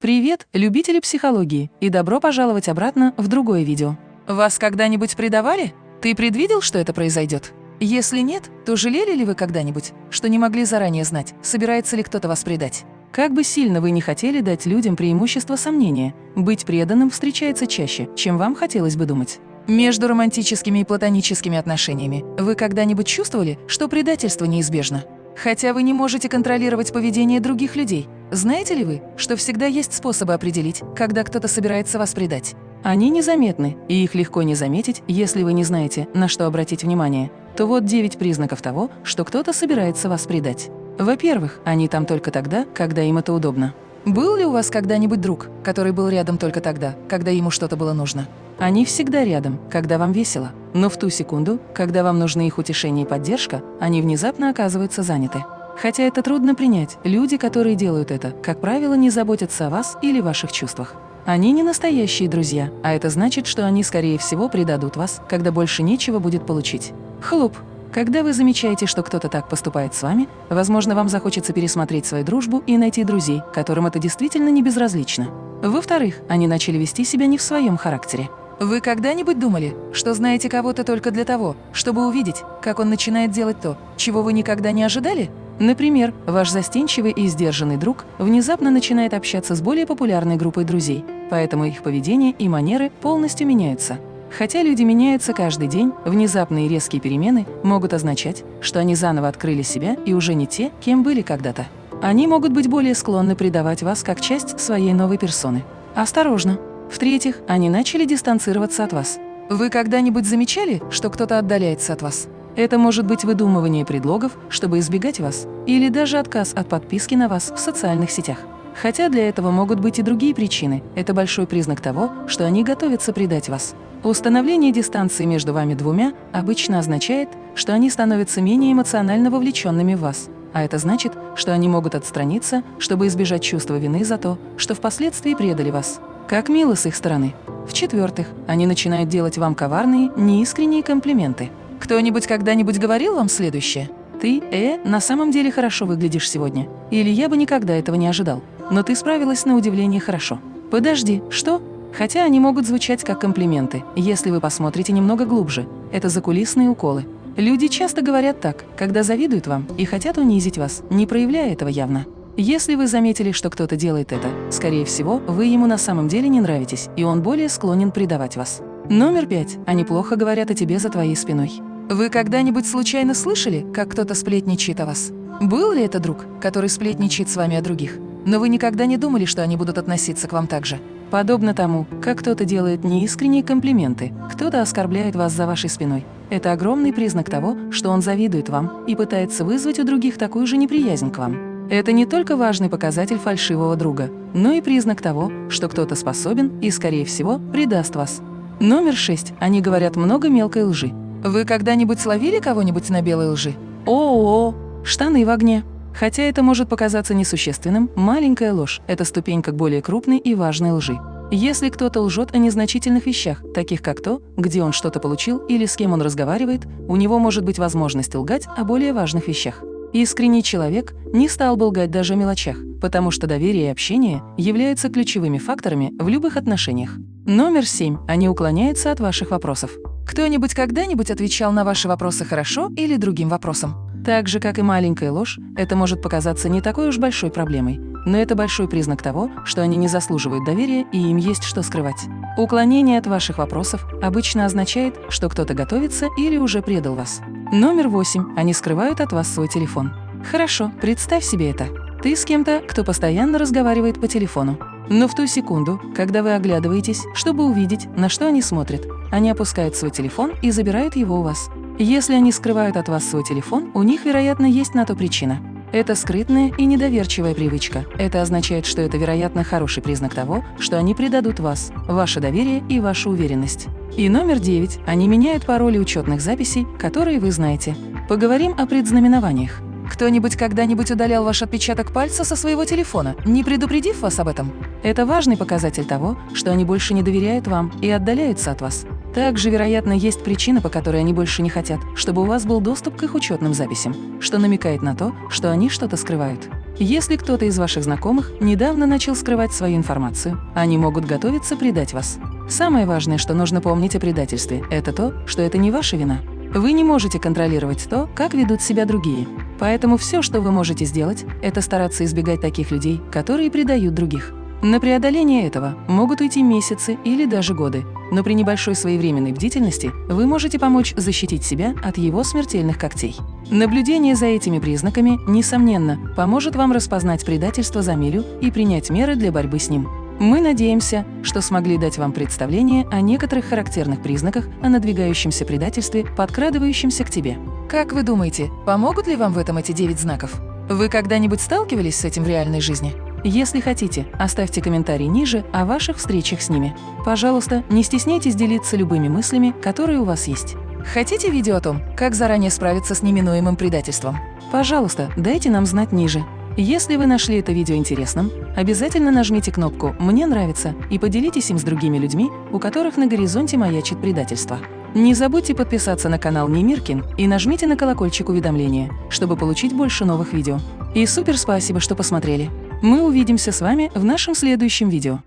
Привет, любители психологии, и добро пожаловать обратно в другое видео. Вас когда-нибудь предавали? Ты предвидел, что это произойдет? Если нет, то жалели ли вы когда-нибудь, что не могли заранее знать, собирается ли кто-то вас предать? Как бы сильно вы не хотели дать людям преимущество сомнения, быть преданным встречается чаще, чем вам хотелось бы думать. Между романтическими и платоническими отношениями вы когда-нибудь чувствовали, что предательство неизбежно? Хотя вы не можете контролировать поведение других людей, знаете ли вы, что всегда есть способы определить, когда кто-то собирается вас предать? Они незаметны, и их легко не заметить, если вы не знаете, на что обратить внимание. То вот 9 признаков того, что кто-то собирается вас предать. Во-первых, они там только тогда, когда им это удобно. Был ли у вас когда-нибудь друг, который был рядом только тогда, когда ему что-то было нужно? Они всегда рядом, когда вам весело, но в ту секунду, когда вам нужны их утешение и поддержка, они внезапно оказываются заняты. Хотя это трудно принять, люди, которые делают это, как правило, не заботятся о вас или ваших чувствах. Они не настоящие друзья, а это значит, что они, скорее всего, предадут вас, когда больше нечего будет получить. Хлоп. Когда вы замечаете, что кто-то так поступает с вами, возможно, вам захочется пересмотреть свою дружбу и найти друзей, которым это действительно не безразлично. Во-вторых, они начали вести себя не в своем характере. Вы когда-нибудь думали, что знаете кого-то только для того, чтобы увидеть, как он начинает делать то, чего вы никогда не ожидали? Например, ваш застенчивый и сдержанный друг внезапно начинает общаться с более популярной группой друзей, поэтому их поведение и манеры полностью меняются. Хотя люди меняются каждый день, внезапные резкие перемены могут означать, что они заново открыли себя и уже не те, кем были когда-то. Они могут быть более склонны предавать вас как часть своей новой персоны. Осторожно! В-третьих, они начали дистанцироваться от вас. Вы когда-нибудь замечали, что кто-то отдаляется от вас? Это может быть выдумывание предлогов, чтобы избегать вас, или даже отказ от подписки на вас в социальных сетях. Хотя для этого могут быть и другие причины, это большой признак того, что они готовятся предать вас. Установление дистанции между вами двумя обычно означает, что они становятся менее эмоционально вовлеченными в вас. А это значит, что они могут отстраниться, чтобы избежать чувства вины за то, что впоследствии предали вас. Как мило с их стороны. В-четвертых, они начинают делать вам коварные, неискренние комплименты. Кто-нибудь когда-нибудь говорил вам следующее? «Ты, э, на самом деле хорошо выглядишь сегодня». Или «Я бы никогда этого не ожидал». Но ты справилась на удивление хорошо. Подожди, что? Хотя они могут звучать как комплименты, если вы посмотрите немного глубже. Это закулисные уколы. Люди часто говорят так, когда завидуют вам и хотят унизить вас, не проявляя этого явно. Если вы заметили, что кто-то делает это, скорее всего, вы ему на самом деле не нравитесь, и он более склонен предавать вас. Номер пять. Они плохо говорят о тебе за твоей спиной. Вы когда-нибудь случайно слышали, как кто-то сплетничает о вас? Был ли это друг, который сплетничает с вами о других? Но вы никогда не думали, что они будут относиться к вам так же? Подобно тому, как кто-то делает неискренние комплименты, кто-то оскорбляет вас за вашей спиной. Это огромный признак того, что он завидует вам и пытается вызвать у других такую же неприязнь к вам. Это не только важный показатель фальшивого друга, но и признак того, что кто-то способен и, скорее всего, предаст вас. Номер шесть. Они говорят много мелкой лжи. Вы когда-нибудь словили кого-нибудь на белой лжи? О-о-о, штаны в огне. Хотя это может показаться несущественным, маленькая ложь – это ступенька к более крупной и важной лжи. Если кто-то лжет о незначительных вещах, таких как то, где он что-то получил или с кем он разговаривает, у него может быть возможность лгать о более важных вещах. Искренний человек не стал бы лгать даже о мелочах, потому что доверие и общение являются ключевыми факторами в любых отношениях. Номер семь. Они уклоняются от ваших вопросов. Кто-нибудь когда-нибудь отвечал на ваши вопросы хорошо или другим вопросом? Так же, как и маленькая ложь, это может показаться не такой уж большой проблемой, но это большой признак того, что они не заслуживают доверия и им есть что скрывать. Уклонение от ваших вопросов обычно означает, что кто-то готовится или уже предал вас. Номер восемь. Они скрывают от вас свой телефон. Хорошо, представь себе это. Ты с кем-то, кто постоянно разговаривает по телефону. Но в ту секунду, когда вы оглядываетесь, чтобы увидеть, на что они смотрят, они опускают свой телефон и забирают его у вас. Если они скрывают от вас свой телефон, у них, вероятно, есть на то причина. Это скрытная и недоверчивая привычка. Это означает, что это, вероятно, хороший признак того, что они предадут вас, ваше доверие и вашу уверенность. И номер девять. Они меняют пароли учетных записей, которые вы знаете. Поговорим о предзнаменованиях. Кто-нибудь когда-нибудь удалял ваш отпечаток пальца со своего телефона, не предупредив вас об этом? Это важный показатель того, что они больше не доверяют вам и отдаляются от вас. Также, вероятно, есть причина, по которой они больше не хотят, чтобы у вас был доступ к их учетным записям, что намекает на то, что они что-то скрывают. Если кто-то из ваших знакомых недавно начал скрывать свою информацию, они могут готовиться предать вас. Самое важное, что нужно помнить о предательстве, это то, что это не ваша вина. Вы не можете контролировать то, как ведут себя другие. Поэтому все, что вы можете сделать, это стараться избегать таких людей, которые предают других. На преодоление этого могут уйти месяцы или даже годы, но при небольшой своевременной бдительности вы можете помочь защитить себя от его смертельных когтей. Наблюдение за этими признаками, несомненно, поможет вам распознать предательство за милю и принять меры для борьбы с ним. Мы надеемся, что смогли дать вам представление о некоторых характерных признаках о надвигающемся предательстве, подкрадывающемся к тебе. Как вы думаете, помогут ли вам в этом эти девять знаков? Вы когда-нибудь сталкивались с этим в реальной жизни? Если хотите, оставьте комментарий ниже о ваших встречах с ними. Пожалуйста, не стесняйтесь делиться любыми мыслями, которые у вас есть. Хотите видео о том, как заранее справиться с неминуемым предательством? Пожалуйста, дайте нам знать ниже. Если вы нашли это видео интересным, обязательно нажмите кнопку «Мне нравится» и поделитесь им с другими людьми, у которых на горизонте маячит предательство. Не забудьте подписаться на канал Немиркин и нажмите на колокольчик уведомления, чтобы получить больше новых видео. И супер спасибо, что посмотрели! Мы увидимся с вами в нашем следующем видео.